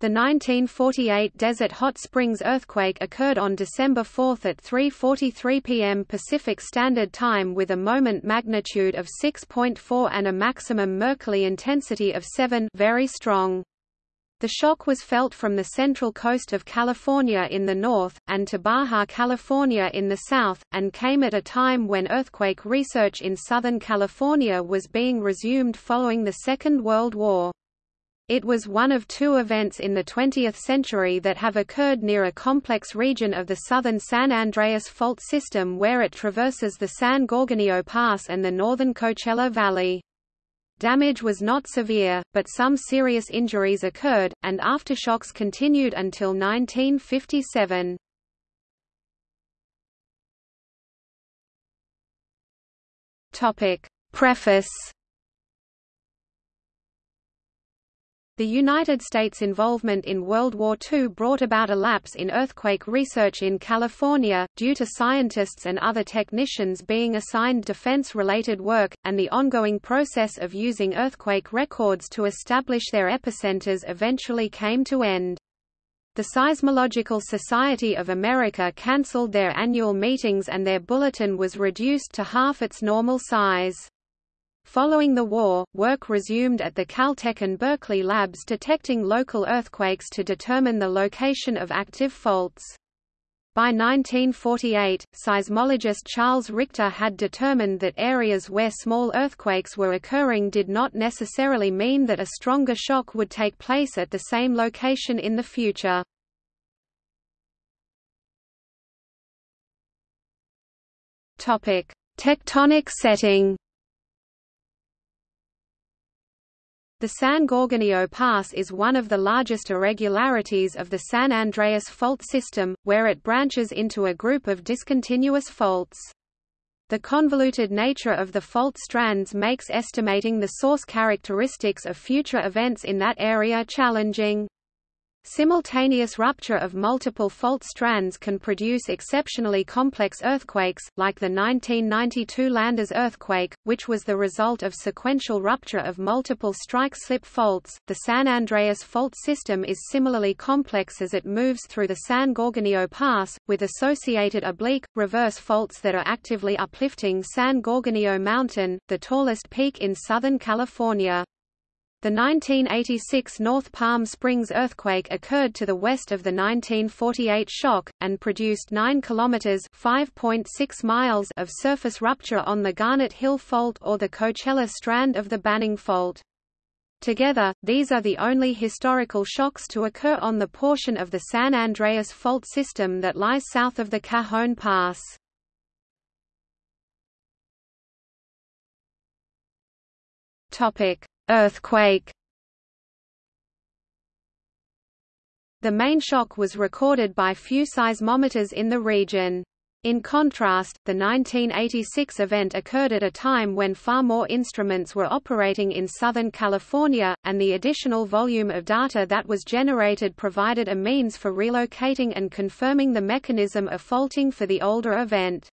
The 1948 Desert Hot Springs earthquake occurred on December 4 at 3.43 p.m. Pacific Standard Time with a moment magnitude of 6.4 and a maximum Mercalli intensity of 7 very strong. The shock was felt from the central coast of California in the north, and to Baja California in the south, and came at a time when earthquake research in Southern California was being resumed following the Second World War. It was one of two events in the 20th century that have occurred near a complex region of the southern San Andreas Fault system where it traverses the San Gorgonio Pass and the northern Coachella Valley. Damage was not severe, but some serious injuries occurred, and aftershocks continued until 1957. Preface The United States' involvement in World War II brought about a lapse in earthquake research in California, due to scientists and other technicians being assigned defense-related work, and the ongoing process of using earthquake records to establish their epicenters eventually came to end. The Seismological Society of America cancelled their annual meetings and their bulletin was reduced to half its normal size. Following the war, work resumed at the Caltech and Berkeley labs detecting local earthquakes to determine the location of active faults. By 1948, seismologist Charles Richter had determined that areas where small earthquakes were occurring did not necessarily mean that a stronger shock would take place at the same location in the future. Tectonic setting The San Gorgonio Pass is one of the largest irregularities of the San Andreas Fault system, where it branches into a group of discontinuous faults. The convoluted nature of the fault strands makes estimating the source characteristics of future events in that area challenging. Simultaneous rupture of multiple fault strands can produce exceptionally complex earthquakes, like the 1992 Landers earthquake, which was the result of sequential rupture of multiple strike-slip faults. The San Andreas fault system is similarly complex as it moves through the San Gorgonio Pass, with associated oblique, reverse faults that are actively uplifting San Gorgonio Mountain, the tallest peak in Southern California. The 1986 North Palm Springs earthquake occurred to the west of the 1948 shock, and produced 9 kilometers (5.6 miles) of surface rupture on the Garnet Hill Fault or the Coachella strand of the Banning Fault. Together, these are the only historical shocks to occur on the portion of the San Andreas Fault system that lies south of the Cajon Pass. Topic: Earthquake The main shock was recorded by few seismometers in the region. In contrast, the 1986 event occurred at a time when far more instruments were operating in Southern California, and the additional volume of data that was generated provided a means for relocating and confirming the mechanism of faulting for the older event.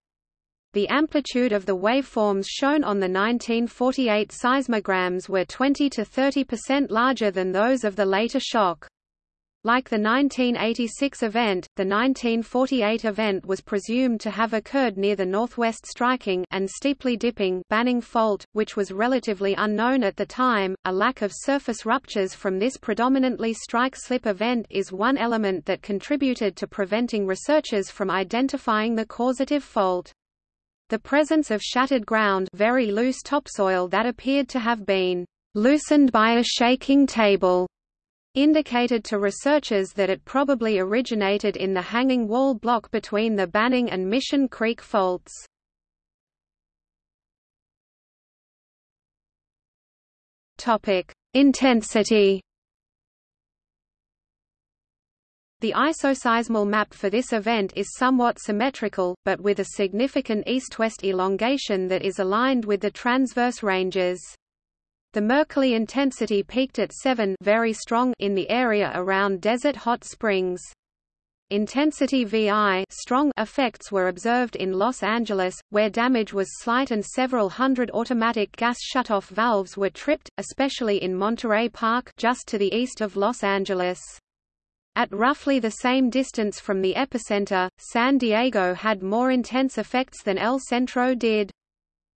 The amplitude of the waveforms shown on the 1948 seismograms were 20 to 30% larger than those of the later shock. Like the 1986 event, the 1948 event was presumed to have occurred near the northwest striking and steeply dipping Banning Fault, which was relatively unknown at the time. A lack of surface ruptures from this predominantly strike-slip event is one element that contributed to preventing researchers from identifying the causative fault. The presence of shattered ground very loose topsoil that appeared to have been loosened by a shaking table indicated to researchers that it probably originated in the hanging wall block between the Banning and Mission Creek faults. Intensity The isoseismal map for this event is somewhat symmetrical, but with a significant east-west elongation that is aligned with the transverse ranges. The Mercalli intensity peaked at 7 very strong in the area around Desert Hot Springs. Intensity VI strong effects were observed in Los Angeles, where damage was slight and several hundred automatic gas shutoff valves were tripped, especially in Monterey Park just to the east of Los Angeles. At roughly the same distance from the epicenter, San Diego had more intense effects than El Centro did.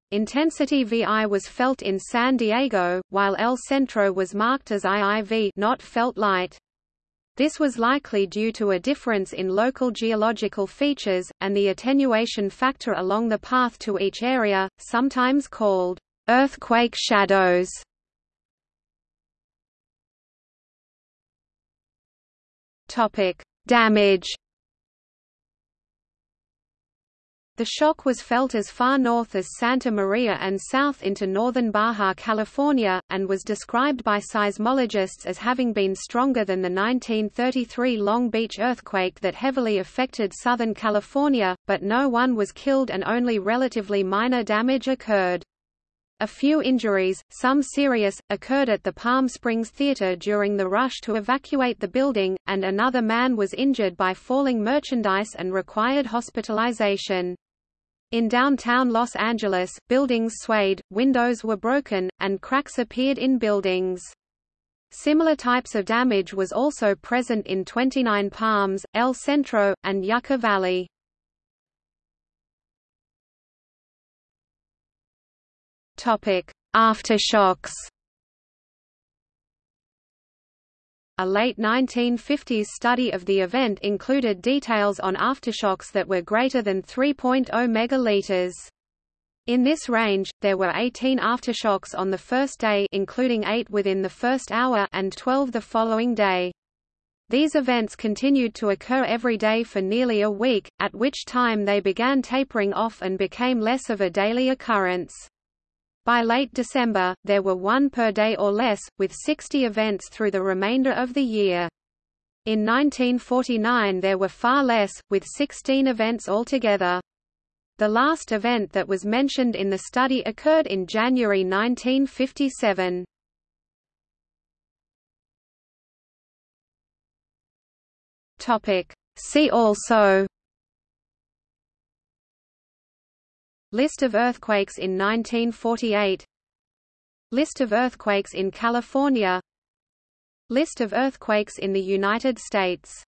Intensity VI was felt in San Diego, while El Centro was marked as IIV not felt light. This was likely due to a difference in local geological features, and the attenuation factor along the path to each area, sometimes called earthquake shadows. Topic: Damage. The shock was felt as far north as Santa Maria and south into northern Baja California, and was described by seismologists as having been stronger than the 1933 Long Beach earthquake that heavily affected Southern California, but no one was killed and only relatively minor damage occurred. A few injuries, some serious, occurred at the Palm Springs Theater during the rush to evacuate the building, and another man was injured by falling merchandise and required hospitalization. In downtown Los Angeles, buildings swayed, windows were broken, and cracks appeared in buildings. Similar types of damage was also present in 29 Palms, El Centro, and Yucca Valley. Topic: Aftershocks. A late 1950s study of the event included details on aftershocks that were greater than 3.0 megaliters. In this range, there were 18 aftershocks on the first day including 8 within the first hour and 12 the following day. These events continued to occur every day for nearly a week, at which time they began tapering off and became less of a daily occurrence. By late December, there were one per day or less, with 60 events through the remainder of the year. In 1949 there were far less, with 16 events altogether. The last event that was mentioned in the study occurred in January 1957. See also List of earthquakes in 1948 List of earthquakes in California. List of earthquakes in the United States